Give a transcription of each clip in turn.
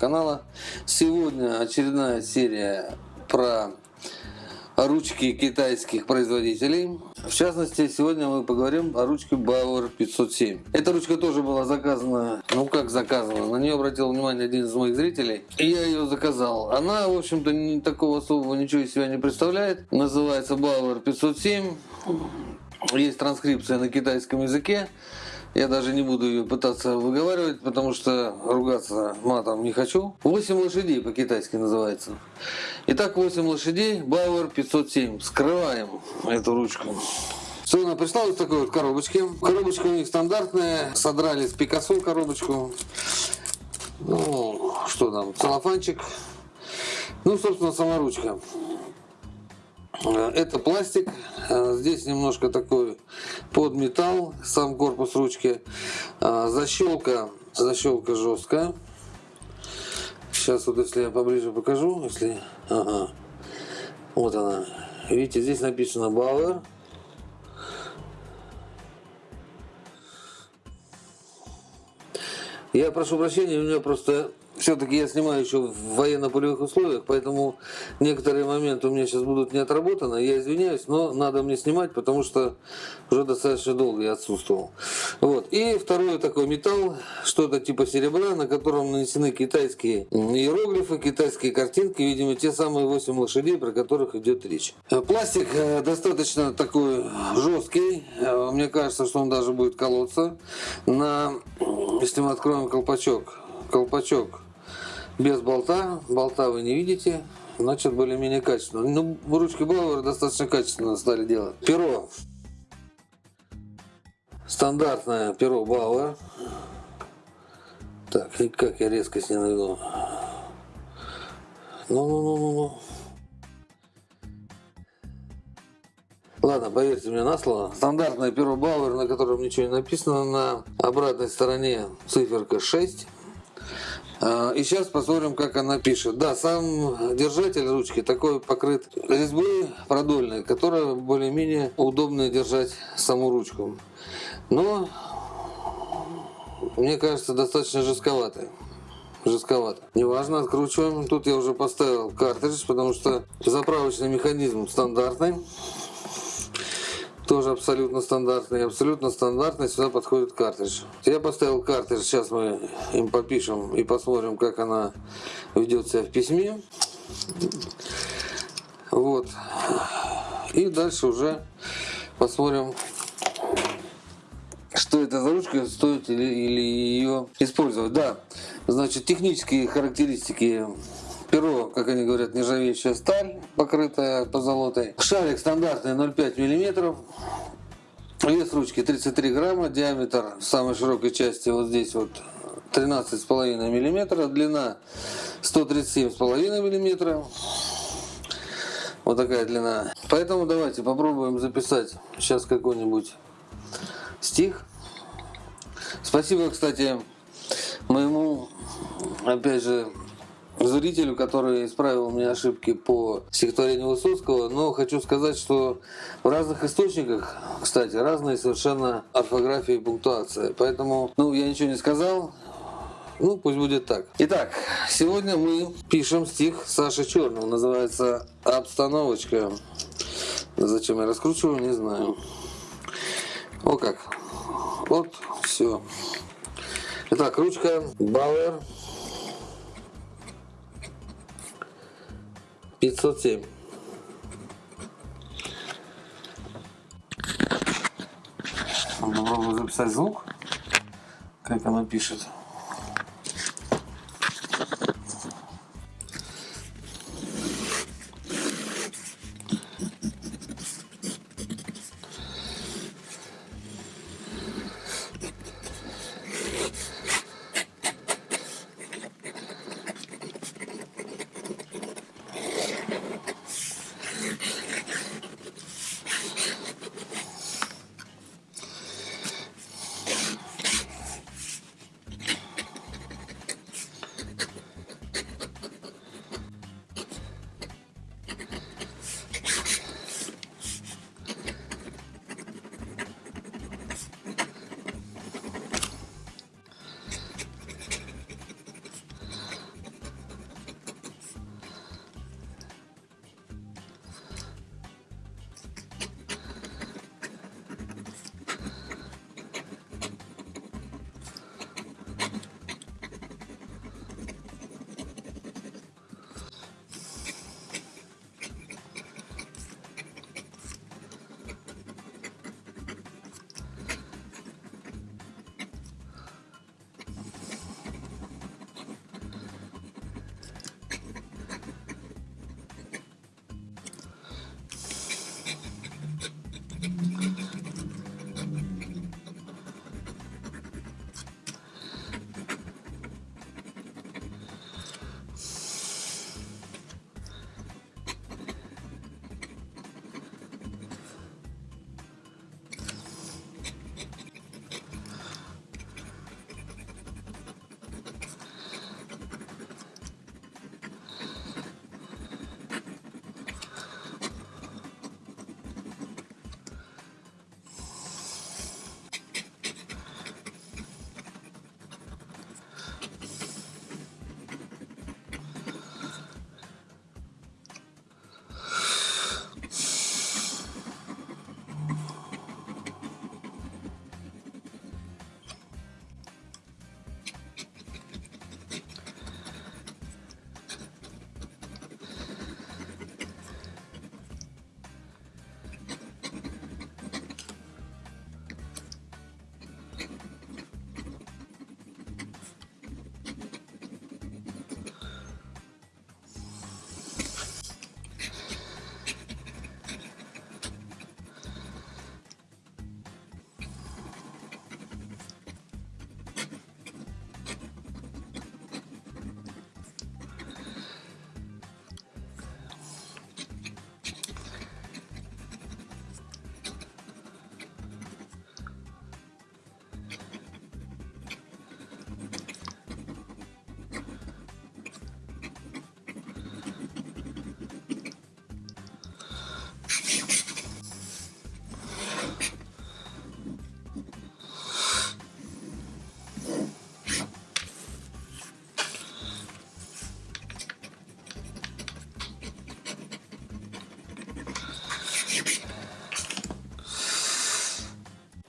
канала. Сегодня очередная серия про ручки китайских производителей. В частности, сегодня мы поговорим о ручке Bauer 507. Эта ручка тоже была заказана, ну как заказана, на нее обратил внимание один из моих зрителей, и я ее заказал. Она, в общем-то, не такого особого ничего из себя не представляет. Называется Bauer 507. Есть транскрипция на китайском языке. Я даже не буду ее пытаться выговаривать, потому что ругаться матом не хочу. 8 лошадей по-китайски называется. Итак, 8 лошадей, Бауэр 507. Скрываем эту ручку. Все, она пришла вот такой вот коробочке. Коробочка у них стандартная. Содрали с Пикассо коробочку. Ну, что там, целлофанчик. Ну, собственно, сама ручка. Э, это пластик, э, здесь немножко такой под металл, сам корпус ручки. Э, защелка, защелка жесткая. Сейчас вот если я поближе покажу, если, ага, вот она. Видите, здесь написано Bauer. Я прошу прощения, у меня просто все-таки я снимаю еще в военно-полевых условиях, поэтому некоторые моменты у меня сейчас будут не отработаны. Я извиняюсь, но надо мне снимать, потому что уже достаточно долго я отсутствовал. Вот. И второй такой металл, что-то типа серебра, на котором нанесены китайские иероглифы, китайские картинки, видимо, те самые 8 лошадей, про которых идет речь. Пластик э, достаточно такой жесткий, э, мне кажется, что он даже будет колоться. На, если мы откроем колпачок, колпачок без болта. Болта вы не видите. Значит, более-менее качественно. Ну, ручки Бауэр достаточно качественно стали делать. Перо. Стандартное перо Бауэр. Так, и как я резко с ней наведу. Ну-ну-ну-ну-ну. Ладно, поверьте мне на слово. Стандартное перо Бауэр, на котором ничего не написано. На обратной стороне циферка 6. А, и сейчас посмотрим, как она пишет. Да, сам держатель ручки такой покрыт резьбой продольной, которая более-менее удобно держать саму ручку. Но, мне кажется, достаточно жестковатой жестковато. Неважно, откручиваем. Тут я уже поставил картридж, потому что заправочный механизм стандартный тоже абсолютно стандартный. Абсолютно стандартный сюда подходит картридж. Я поставил картридж, сейчас мы им попишем и посмотрим, как она ведет себя в письме. Вот. И дальше уже посмотрим, что это за ручка, стоит ли, или ее использовать. Да, значит, технические характеристики Перо, как они говорят, нержавеющая сталь, покрытая позолотой. Шарик стандартный 0,5 мм. Вес ручки 33 грамма, диаметр самой широкой части вот здесь вот 13,5 мм, длина 137,5 мм. Вот такая длина. Поэтому давайте попробуем записать сейчас какой-нибудь стих. Спасибо, кстати, моему, опять же, зрителю, который исправил меня ошибки по стихотворению Высоцкого, но хочу сказать, что в разных источниках, кстати, разные совершенно орфография и пунктуация. Поэтому, ну, я ничего не сказал, ну, пусть будет так. Итак, сегодня мы пишем стих Саши Черного, называется «Обстановочка». Зачем я раскручиваю, не знаю. О как. Вот, все. Итак, ручка Бауэр 507. Попробую записать звук, как она пишет.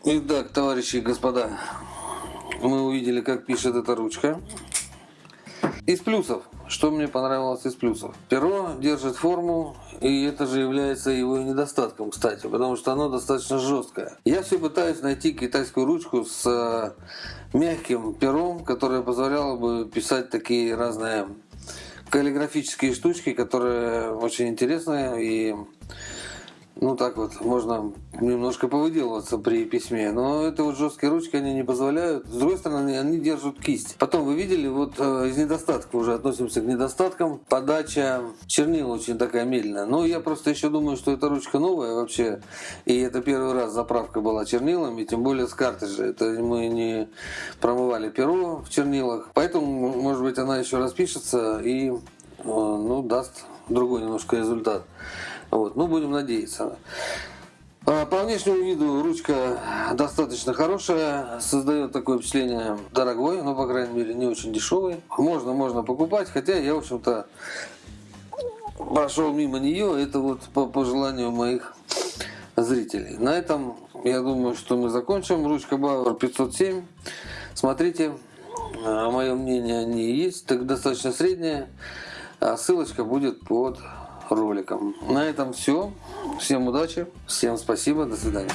Итак, товарищи и господа, мы увидели, как пишет эта ручка. Из плюсов. Что мне понравилось из плюсов? Перо держит форму, и это же является его недостатком, кстати, потому что оно достаточно жесткое. Я все пытаюсь найти китайскую ручку с э, мягким пером, которое позволяло бы писать такие разные каллиграфические штучки, которые очень интересные и ну так вот, можно немножко повыделываться при письме, но это вот жесткие ручки, они не позволяют. С другой стороны, они держат кисть. Потом вы видели, вот э, из недостатков уже относимся к недостаткам. Подача чернил очень такая медленная. Но я просто еще думаю, что эта ручка новая вообще, и это первый раз заправка была чернилами, тем более с картриджа. Это мы не промывали перо в чернилах, поэтому, может быть, она еще распишется и э, ну, даст другой немножко результат. Вот, ну, будем надеяться. А, по внешнему виду ручка достаточно хорошая, создает такое впечатление дорогой, но, по крайней мере, не очень дешевый. Можно, можно покупать, хотя я, в общем-то, прошел мимо нее, это вот по, по желанию моих зрителей. На этом, я думаю, что мы закончим. Ручка Bauer 507. Смотрите, а, мое мнение о ней есть, так достаточно средняя. А ссылочка будет под роликом. На этом все. Всем удачи, всем спасибо, до свидания.